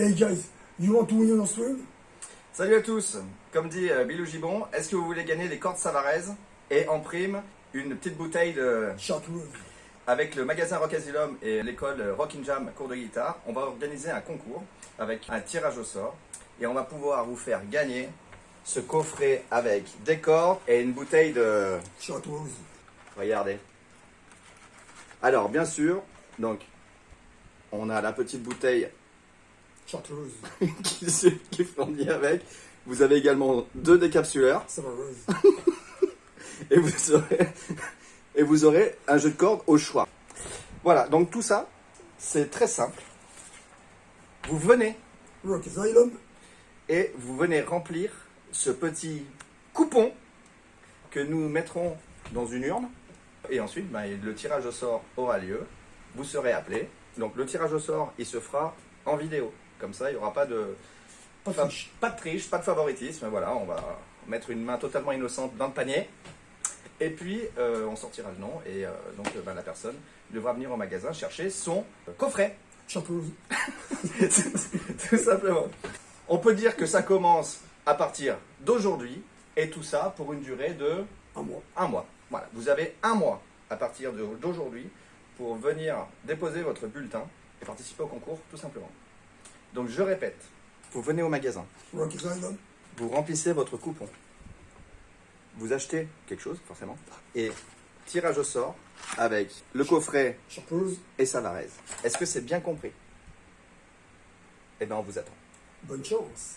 Hey guys, you want to win swim? Salut à tous Comme dit euh, Bilou Gibon, est-ce que vous voulez gagner des cordes Savarez et en prime une petite bouteille de... Chartreuse. Avec le magasin Rock Asylum et l'école Rock in Jam cours de guitare, on va organiser un concours avec un tirage au sort et on va pouvoir vous faire gagner ce coffret avec des cordes et une bouteille de... Chartreuse. Regardez. Alors bien sûr, donc on a la petite bouteille Qui, se- qui est fournie avec. Vous avez également deux décapsuleurs et vous aurez, et vous aurez un jeu de cordes au choix. Voilà, donc tout ça, c'est très simple. Vous venez Rock et vous venez remplir ce petit coupon que nous mettrons dans une urne. Et ensuite, ben, le tirage au sort aura lieu. Vous serez appelé. Donc le tirage au sort, il se fera en vidéo. Comme ça, il n'y aura pas de, Pas de Pas, triche. pas de triche, pas de favoritisme. Voilà, on va mettre une main totalement innocente dans le panier. Et puis, euh, on sortira le nom. Et euh, donc, euh, ben, la personne devra venir au magasin chercher son coffret. Chartreuse. Tout simplement. On peut dire que ça commence à partir d'aujourd'hui. Et tout ça pour une durée de Un mois. un mois. Voilà, vous avez un mois à partir d'aujourd'hui pour venir déposer votre bulletin et participer au concours, tout simplement. Donc, je répète, vous venez au magasin. Vous remplissez votre coupon. Vous achetez quelque chose, forcément. Et tirage au sort avec le coffret et Savarez. Est-ce que c'est bien compris? Eh bien, on vous attend. Bonne chance.